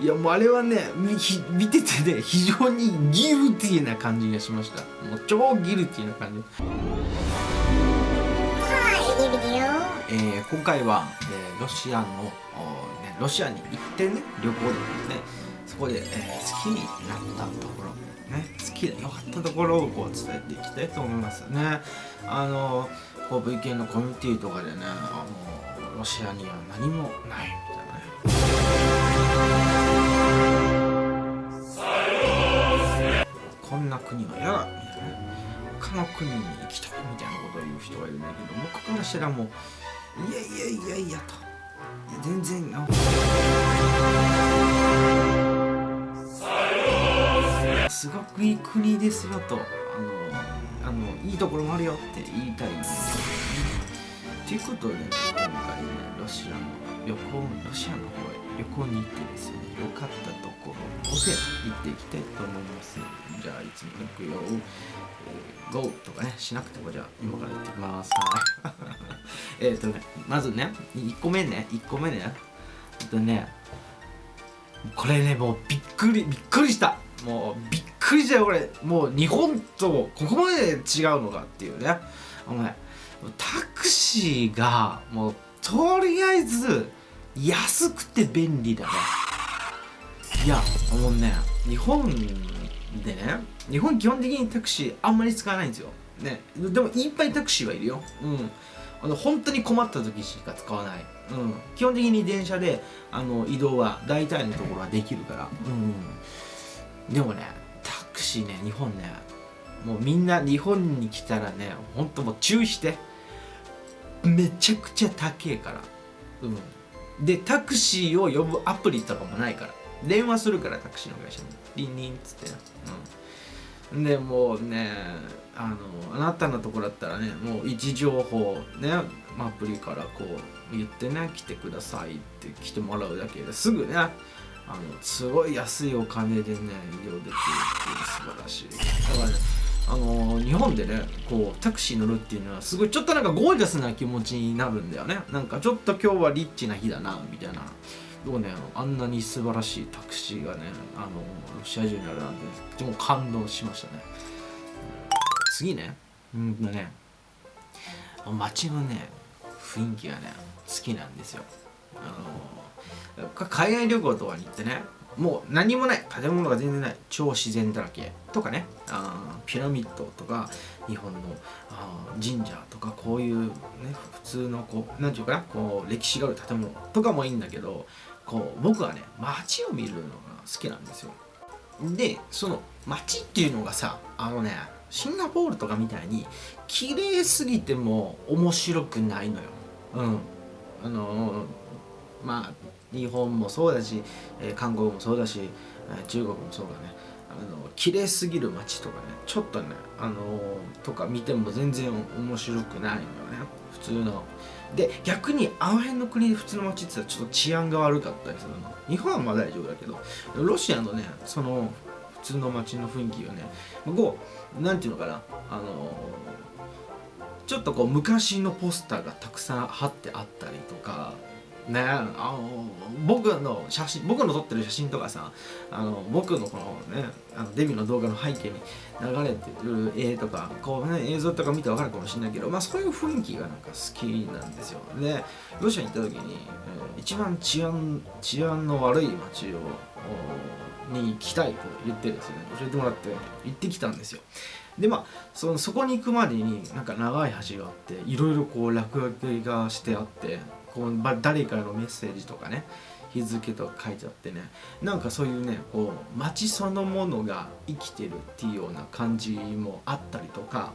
いやもうあれはね見見ててね 非常にギルティーな感じがしました。もう超ギルティーな感じ。えー、今回は、えー、ロシアの、ね、ロシアに行ってね旅行でねそこで、えー、好きになったところね好きで良かったところをこう伝えていきたいと思いますね。あのこう VK のコミュニティとかでねあのロシアには何もないみたいなね国は嫌だみたいな。他の国に行きたいみたいなことを言う人がいるんだけど僕からしたらもういやいやいやいやと。全然すごくいい国ですよと。あのあのいいところもあるよって言いたい。ということで、ね、今回ねロシアの旅行ロシアの方へ旅行に行ってですね良かったところをで行っていきたいと思います。じゃあいつも行くよ、えー、GO とかねしなくてもじゃあ今から行ってきます。えっとねまずね1個目ね1個目ね。えっとねこれねもうびっくりびっくりした。もうびっくりしたよこれ。もう日本とここまで違うのかっていうね。お前タクシーがもうとりあえず安くて便利だね。いやもうね日本でね日本基本的にタクシーあんまり使わないんですよ。ねでもいっぱいタクシーはいるよ。うん。あの本当に困った時しか使わない、うん、基本的に電車であの移動は大体のところはできるから、うん、でもねタクシーね日本ねもうみんな日本に来たらねほんともう注意して。めちゃくちゃ高えから。うん。でタクシーを呼ぶアプリとかもないから。電話するからタクシーの会社に。リンリンっつってうん。でもうねあのあなたのところだったらねもう位置情報ねアプリからこう言ってね来てくださいって来てもらうだけですぐねあのすごい安いお金でね移動できるっていう素晴らしい。だからねあの日本でねこうタクシー乗るっていうのはすごいちょっとなんかゴージャスな気持ちになるんだよね。なんかちょっと今日はリッチな日だなみたいな。どうねあんなに素晴らしいタクシーがねあのロシア中にあるなんてとても感動しましたね。次ね。うんとね。街のね雰囲気がね好きなんですよ。あの海外旅行とかに行ってねもう何もない建物が全然ない。超自然だらけ。とかね。あピラミッドとか日本のあ神社とかこういうね普通のこう何て言うかな。こう歴史がある建物とかもいいんだけどこう僕はね街を見るのが好きなんですよ。でその街っていうのがさあのねシンガポールとかみたいに綺麗すぎても面白くないのよ。うん。あのまあ日本もそうだし、えー、韓国もそうだし、えー、中国もそうだね。あの綺麗すぎる街とかねちょっとねあのー、とか見ても全然面白くないのよね。普通の。で逆にあの辺の国で普通の街って言ったらちょっと治安が悪かったりするの。日本はまあ大丈夫だけどロシアのねその普通の街の雰囲気がねこうなんていうのかなあのちょっとこう昔のポスターがたくさん貼ってあったりとかねあの僕の写真僕の撮ってる写真とかさあの僕のこのねあのデビューの動画の背景に流れてる絵とかこうね映像とか見てわかるかもしれないけどまあそういう雰囲気がなんか好きなんですよ。でロシアに行った時に、えー、一番治安治安の悪い街をに行きたいと言ってですね教えてもらって行ってきたんですよ。でまあそのそこに行くまでになんか長い橋があっていろいろこう落書きがしてあってこう誰かのメッセージとかね日付とか書いてあってねなんかそういうねこう街そのものが生きてるっていうような感じもあったりとか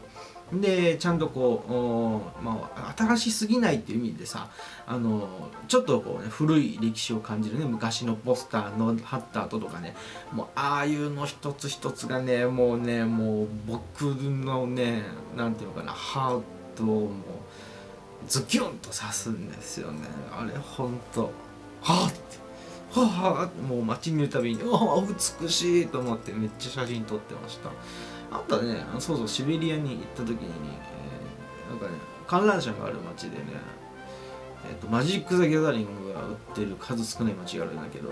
でちゃんとこう、まあ、新しすぎないっていう意味でさあのちょっとこう、ね、古い歴史を感じるね昔のポスターの貼った後とかねもうああいうの一つ一つがねもうねもう僕のねなんていうのかなハートをもうズキュンと刺すんですよね。あれほんと。はあって。はあもう街見るたびにああ美しいと思ってめっちゃ写真撮ってました。あとはねそうそうシベリアに行った時に、えー、なんかね観覧車がある街でね、えーと、マジック・ザ・ギャザリングが売ってる数少ない街があるんだけど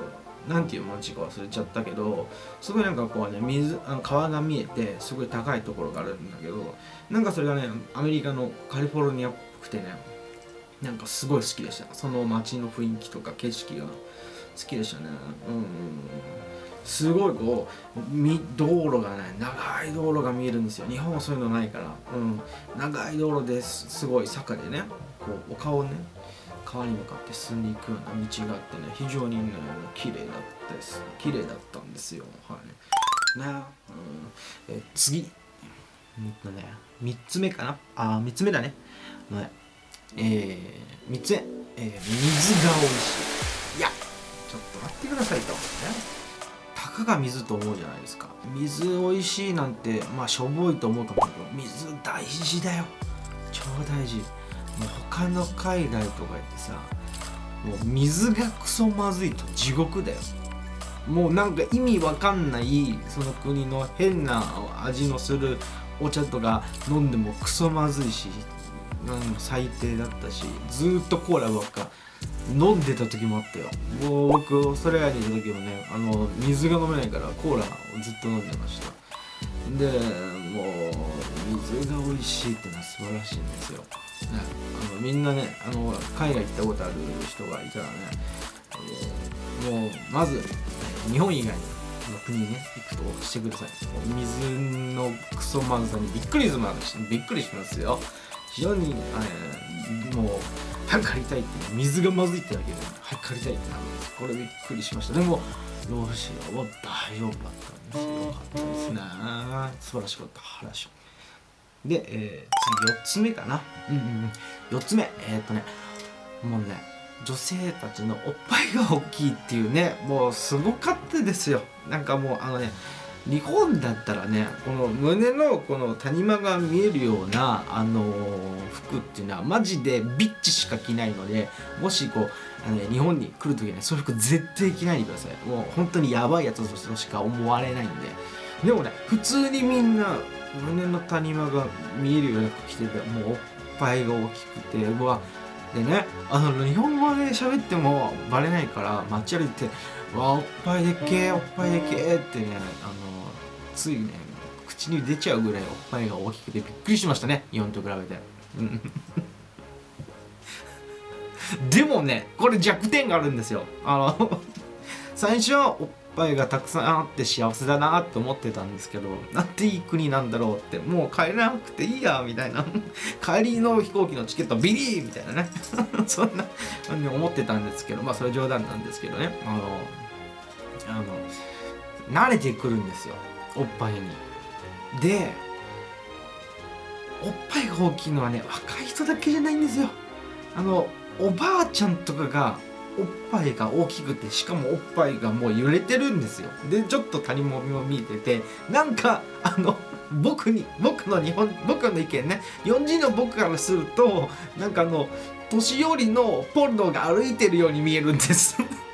なんていう町か忘れちゃったけどすごいなんかこうね水あの川が見えてすごい高いところがあるんだけどなんかそれがねアメリカのカリフォルニアっぽくてね。なんかすごい好きでした。その街の雰囲気とか景色が好きでしたね。うん、うん、すごいこうみ道路がね長い道路が見えるんですよ。日本はそういうのないから。うん。長い道路ですすごい坂でね。こう丘をね川に向かって進んでいくような道があってね。非常にね綺麗だったです綺麗だったんですよ。はい。ね、うん、え次。うんとね3つ目かな？あ3つ目だね。ねえー、3つ目、えー、水が美味しい。いやちょっと待ってくださいと。ねたかが水と思うじゃないですか。水美味しいなんてまあしょぼいと思うと思うけど水大事だよ。超大事。もう他の海外とか行ってさもう水がクソまずいと地獄だよ。もうなんか意味わかんないその国の変な味のするお茶とか飲んでもクソまずいしうん最低だったしずーっとコーラばっか飲んでた時もあったよ。もう僕オーストラリアにいた時もねあの水が飲めないからコーラをずっと飲んでました。でもう水が美味しいってのは素晴らしいんですよ、ね、あのみんなねあの海外行ったことある人がいたらね、えーもうまず日本以外の国にね行くとしてください。水のクソまずさにびっくりしますびっくりしますよ。非常に、えもう早く借りたいって水がまずいってだけで早く借りたいってなるんです。これびっくりしました。でもロシアは大丈夫だったんですよ。かったですね。素晴らしかった。話で、えー、次4つ目かな。うんうんうん。4つ目。えー、っとねもうね女性たちのおっぱいが大きいっていうねもうすごかったですよ。なんかもうあのね日本だったらねこの胸のこの谷間が見えるような、あのー服っていうのはマジでビッチしか着ないのでもしこうあの、ね、日本に来る時にはそういう服絶対着ないでください。もう本当にやばいやつとしか思われないんで。でもね普通にみんな胸の谷間が見えるような服着ててもうおっぱいが大きくてうわでねあの日本語で喋ってもバレないから街歩いて「わおっぱいでっけえおっぱいでっけえ」ってねあのついね口に出ちゃうぐらいおっぱいが大きくてびっくりしましたね。日本と比べて。でもねこれ弱点があるんですよ。あの最初おっぱいがたくさんあって幸せだなって思ってたんですけどなんていい国なんだろうってもう帰らなくていいやみたいな。帰りの飛行機のチケットビリーみたいなね。そんなふうに思ってたんですけどまあそれ冗談なんですけどね。あのあの慣れてくるんですよ。おっぱいに。でおっぱいが大きいのはね若い人だけじゃないんですよ。あのおばあちゃんとかがおっぱいが大きくてしかもおっぱいがもう揺れてるんですよ。でちょっと谷もみも見えててなんかあの僕に僕の日本僕の意見ね。日本人の僕からするとなんかあの年寄りのポルノが歩いてるように見えるんです。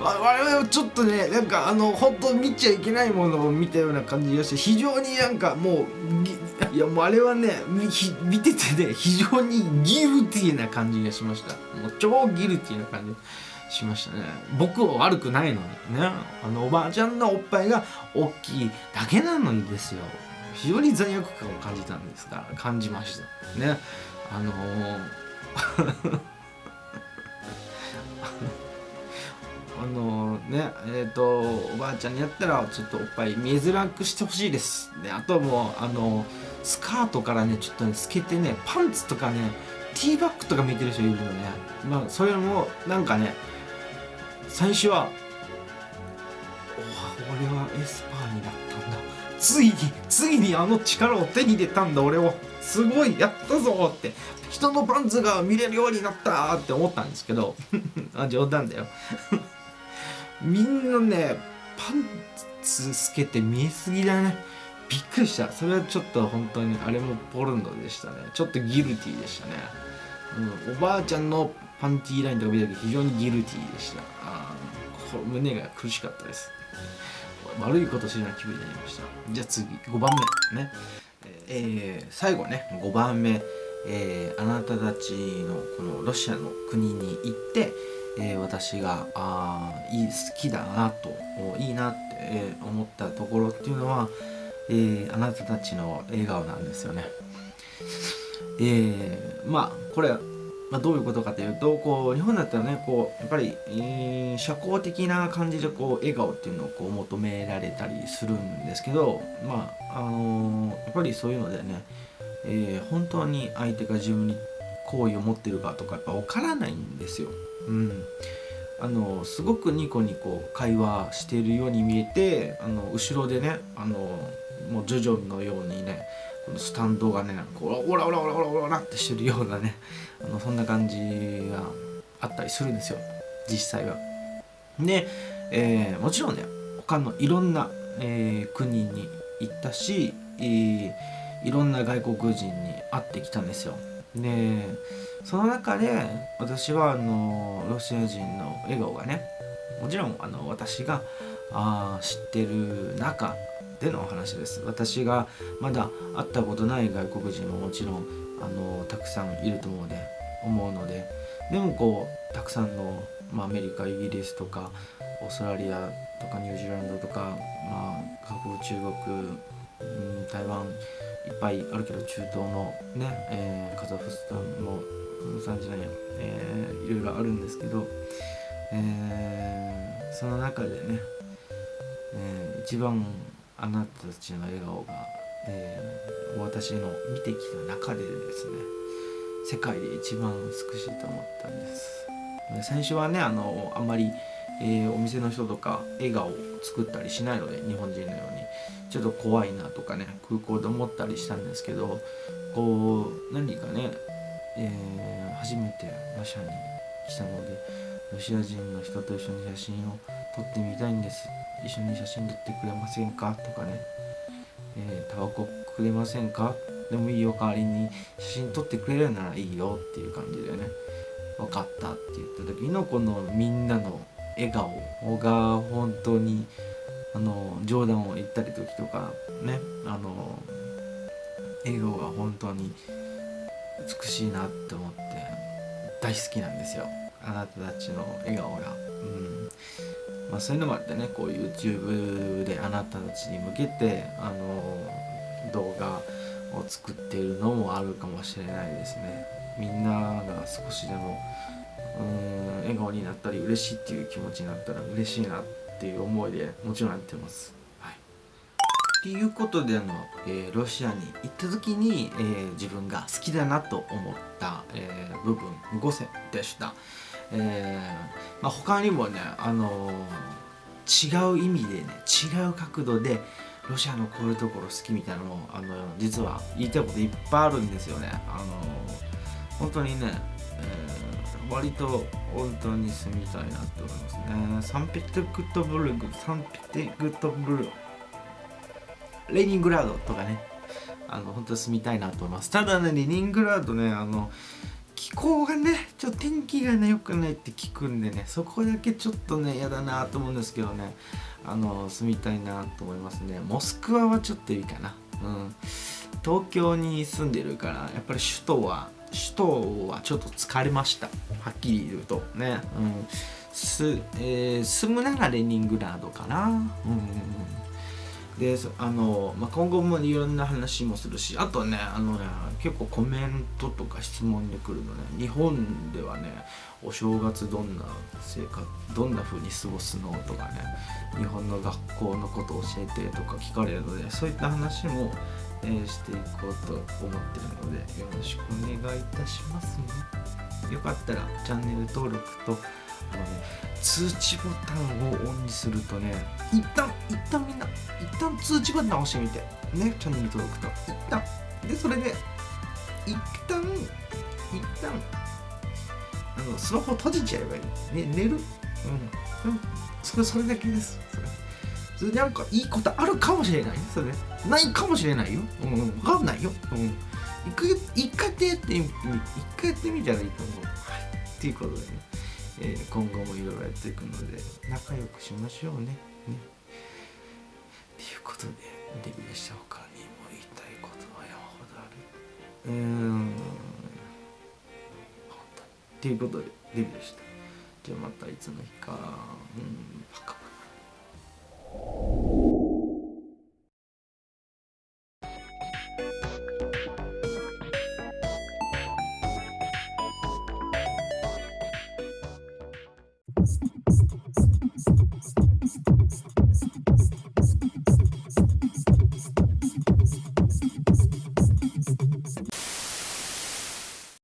我々はちょっとねなんかあの本当見ちゃいけないものを見たような感じがして非常になんかもういやもうあれはね見ててね非常にギルティーな感じがしました。もう超ギルティーな感じしましたね。僕は悪くないのにね。あのおばあちゃんのおっぱいが大きいだけなのにですよ。非常に罪悪感を感じたんですから感じましたね。あのーあの あのねえっ、とおばあちゃんにやったらちょっとおっぱい見えづらくしてほしいです。であともうあのスカートからねちょっとね透けてねパンツとかねティーバッグとか見てる人いるのね。まあそれもなんかね最初はお俺はエスパーになったんだ。ついについにあの力を手に入れたんだ俺はすごいやったぞって。人のパンツが見れるようになったって思ったんですけど。あ冗談だよ。みんなねパンツ透けて見えすぎだね。びっくりした。それはちょっと本当にあれもポルノでしたね。ちょっとギルティでしたね、うん、おばあちゃんのパンティーラインとか見た時非常にギルティでした。あこ胸が苦しかったです。悪いことしな気分になりました。じゃあ次5番目ね。えー、最後ね。5番目、えー、あなたたちのこのロシアの国に行って、えー、私があいい好きだなといいなって、えー、思ったところっていうのは、えー、あなたたちの笑顔なんですよね。えー、まあこれまあ、どういうことかというとこう日本だったらねこうやっぱり、えー、社交的な感じでこう笑顔っていうのをこう求められたりするんですけどまああのー、やっぱりそういうのでね、えー、本当に相手が自分に好意を持ってるかとかやっぱ分からないんですよ。うん、あのすごくニコニコ会話しているように見えてあの後ろでねあのもうジョジョのようにねこのスタンドがねこうオラオラオラオラオラってしてるようなねあのそんな感じがあったりするんですよ実際は。で、えー、もちろんね他のいろんな、えー、国に行ったし、えー、いろんな外国人に会ってきたんですよ。でその中で私はあのロシア人の笑顔がねもちろんあの私があ知ってる中でのお話です。私がまだ会ったことない外国人ももちろんあのたくさんいると思うので思うのででもこうたくさんの、まあ、アメリカイギリスとかオーストラリアとかニュージーランドとか、まあ、韓国中国、うん、台湾いっぱいあるけど中東のね、えー、カザフスタンも産じないや、えー、いろいろあるんですけど、えー、その中でね、えー、一番あなたたちの笑顔が、えー、私の見てきた中でですね世界で一番美しいと思ったんです。最初はねあのあんまり、えー、お店の人とか笑顔を作ったりしないので日本人のようにちょっと怖いなとかね空港で思ったりしたんですけどこう何かね、えー、初めて馬車に来たのでロシア人の人と一緒に写真を撮ってみたいんです。一緒に写真撮ってくれませんかとかね、えー、タバコくれませんか？でもいいよ代わりに写真撮ってくれるならいいよっていう感じでね。分かったって言った時のこのみんなの笑顔が本当にあの冗談を言ったり時とかねあの笑顔が本当に美しいなって思って大好きなんですよ。あなたたちの笑顔が。うん。まあ、そういうのもあってねこう YouTube であなたたちに向けてあの動画を作っているのもあるかもしれないですね。みんなが少しでもうん笑顔になったり嬉しいっていう気持ちになったら嬉しいなってていう思いでもちろんやってます。はい、っていうことであの、えー、ロシアに行った時に、えー、自分が好きだなと思った、えー、部分5選でした。えーまあ、他にもね、あのー、違う意味でね違う角度でロシアのこういうところ好きみたいなのもあの実は言いたいこといっぱいあるんですよね。あのー、本当にね、えー、割と本当に住みたいなって思いますね。サンペテルクトブルグ、サンペテルクトブルレニングラードとかね、あの本当住みたいなと思います。ただね、レニングラードね、あの気候がねちょっと天気がね良くないって聞くんでねそこだけちょっとね嫌だなと思うんですけどね。あの住みたいなと思いますね。モスクワはちょっといいかな。うん。東京に住んでるからやっぱり首都は首都はちょっと疲れました。はっきり言うとね。うん。す、えー、住むならレニングラードかな。うんであの、まあ、今後もいろんな話もするしあとねあのね結構コメントとか質問で来るのね。日本ではねお正月どんな生活どんな風に過ごすのとかね。日本の学校のこと教えてとか聞かれるのでそういった話も、え、していこうと思ってるのでよろしくお願いいたしますね。よかったらチャンネル登録とあのね通知ボタンをオンにするとね一旦一旦みんな一旦通知ボタン押してみて。ねチャンネル登録と。一旦。でそれで一旦一旦あのスマホ閉じちゃえばいい、ね、寝る。うん。それそれだけです。それ。それでなんかいいことあるかもしれない？それないかもしれないよ。うん分かんないよ。うん。一回一回やってみ一回やってみたらいいと思う。はい。っていうことでね。えー、今後もいろいろやっていくので仲良くしましょうね。ねっていうことでデビューした他にも言いたいことは山ほどある？うん。本当に。っていうことでデビューした。じゃあまたいつの日か。うん you